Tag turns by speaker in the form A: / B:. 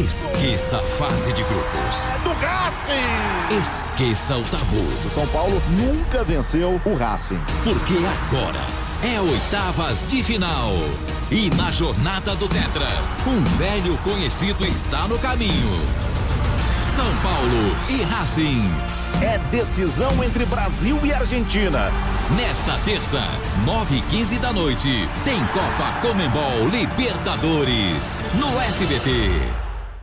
A: Esqueça a fase de grupos.
B: É Do Racing!
A: Esqueça o tabu.
B: O São Paulo nunca venceu o Racing.
A: Porque agora é oitavas de final. E na jornada do Tetra, um velho conhecido está no caminho. São Paulo e Racing.
B: É decisão entre Brasil e Argentina.
A: Nesta terça, 9h15 da noite, tem Copa Comembol Libertadores no SBT.